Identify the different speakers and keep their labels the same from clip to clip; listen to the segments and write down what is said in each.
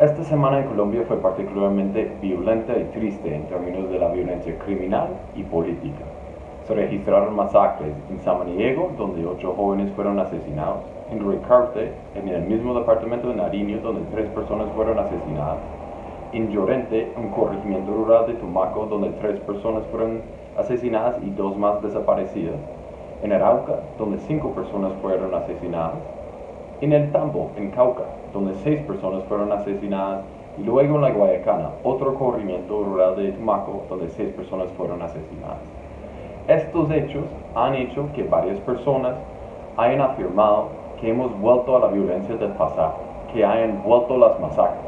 Speaker 1: Esta semana en Colombia fue particularmente violenta y triste en términos de la violencia criminal y política. Se registraron masacres en Samaniego, donde ocho jóvenes fueron asesinados, en Ricarte, en el mismo departamento de Nariño, donde tres personas fueron asesinadas, en Llorente, un corregimiento rural de Tumaco, donde tres personas fueron asesinadas y dos más desaparecidas, en Arauca, donde cinco personas fueron asesinadas, en El Tambo, en Cauca, donde seis personas fueron asesinadas, y luego en La Guayacana, otro corrimiento rural de Tumaco, donde seis personas fueron asesinadas. Estos hechos han hecho que varias personas hayan afirmado que hemos vuelto a la violencia del pasado, que hayan vuelto las masacres.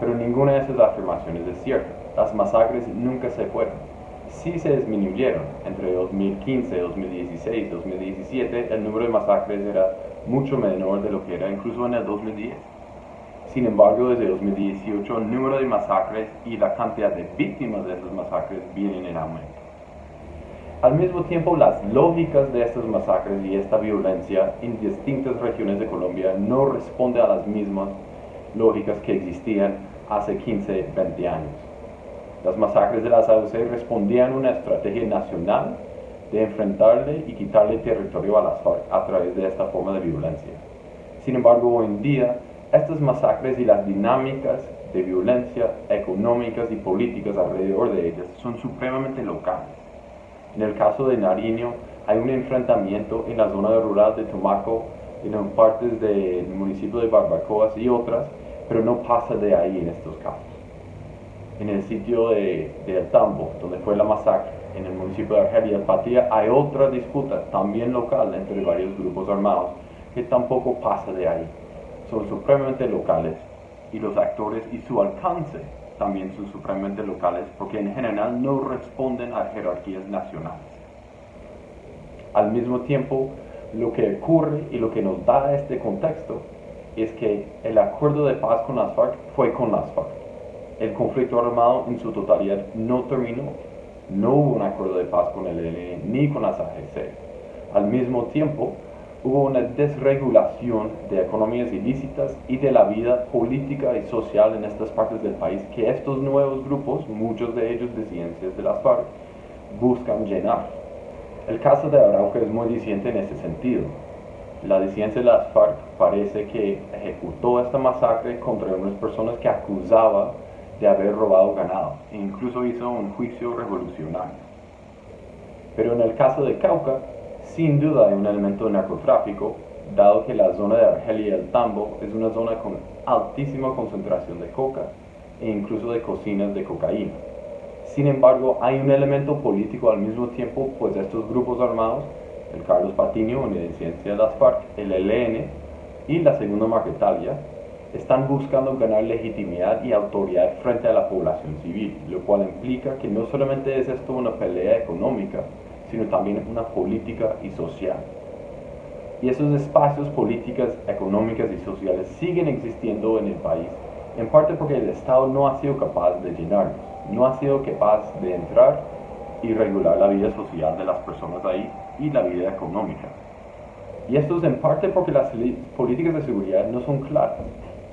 Speaker 1: Pero ninguna de esas afirmaciones es cierta. Las masacres nunca se fueron. Sí se disminuyeron. Entre 2015, 2016, 2017, el número de masacres era mucho menor de lo que era incluso en el 2010. Sin embargo, desde 2018 el número de masacres y la cantidad de víctimas de esas masacres vienen en aumento. Al mismo tiempo, las lógicas de estas masacres y esta violencia en distintas regiones de Colombia no responden a las mismas lógicas que existían hace 15, 20 años. Las masacres de las AUC respondían a una estrategia nacional de enfrentarle y quitarle territorio a las FARC a través de esta forma de violencia. Sin embargo, hoy en día, estas masacres y las dinámicas de violencia económicas y políticas alrededor de ellas son supremamente locales. En el caso de Nariño, hay un enfrentamiento en la zona rural de Tumaco, en partes del municipio de Barbacoas y otras, pero no pasa de ahí en estos casos. En el sitio de, El Tambo, donde fue la masacre, en el municipio de Argelia, Patía, hay otra disputa también local entre varios grupos armados que tampoco pasa de ahí. Son supremamente locales y los actores y su alcance también son supremamente locales porque en general no responden a jerarquías nacionales. Al mismo tiempo, lo que ocurre y lo que nos da este contexto es que el acuerdo de paz con las FARC fue con las FARC. El conflicto armado en su totalidad no terminó. No hubo un acuerdo de paz con el ELN ni con las AGC. Al mismo tiempo, hubo una desregulación de economías ilícitas y de la vida política y social en estas partes del país que estos nuevos grupos, muchos de ellos disidencias de las FARC, buscan llenar. El caso de Arauca es muy disidente en ese sentido la disidencia de las FARC parece que ejecutó esta masacre contra unas personas que acusaba de haber robado ganado e incluso hizo un juicio revolucionario. Pero en el caso de Cauca, sin duda hay un elemento de narcotráfico, dado que la zona de Argelia y el Tambo es una zona con altísima concentración de coca e incluso de cocinas de cocaína. Sin embargo, hay un elemento político al mismo tiempo, pues estos grupos armados el Carlos Patiño, disidencia de las FARC, el ELN y la Segunda Marquetalia, están buscando ganar legitimidad y autoridad frente a la población civil, lo cual implica que no solamente es esto una pelea económica, sino también una política y social. Y esos espacios políticas, económicas y sociales siguen existiendo en el país, en parte porque el Estado no ha sido capaz de llenarlos, no ha sido capaz de entrar y regular la vida social de las personas ahí y la vida económica. Y esto es en parte porque las políticas de seguridad no son claras,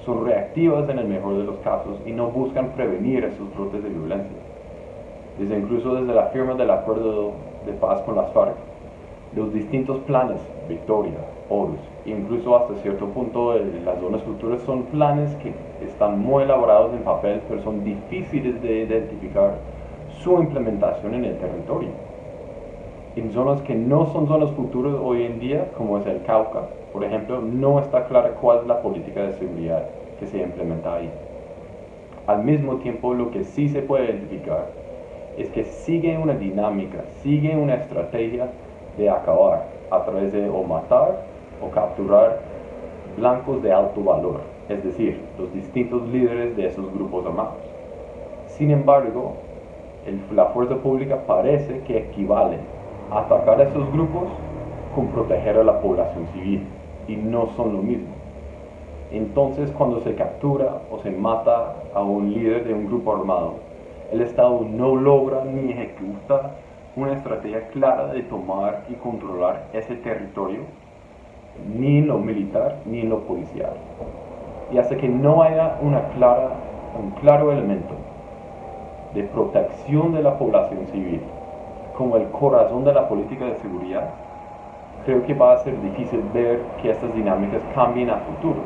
Speaker 1: son reactivas en el mejor de los casos y no buscan prevenir esos brotes de violencia. Desde incluso desde la firma del acuerdo de paz con las FARC, los distintos planes, Victoria, Horus, incluso hasta cierto punto las zonas futuras son planes que están muy elaborados en papel, pero son difíciles de identificar su implementación en el territorio. En zonas que no son zonas futuras hoy en día, como es el Cauca, por ejemplo, no está clara cuál es la política de seguridad que se implementa ahí. Al mismo tiempo, lo que sí se puede identificar es que sigue una dinámica, sigue una estrategia de acabar a través de o matar o capturar blancos de alto valor, es decir, los distintos líderes de esos grupos armados. Sin embargo, la fuerza pública parece que equivale a atacar a esos grupos con proteger a la población civil y no son lo mismo. Entonces cuando se captura o se mata a un líder de un grupo armado, el Estado no logra ni ejecuta una estrategia clara de tomar y controlar ese territorio, ni en lo militar ni en lo policial. Y hasta que no haya un claro elemento de protección de la población civil como el corazón de la política de seguridad, creo que va a ser difícil ver que estas dinámicas cambien a futuro.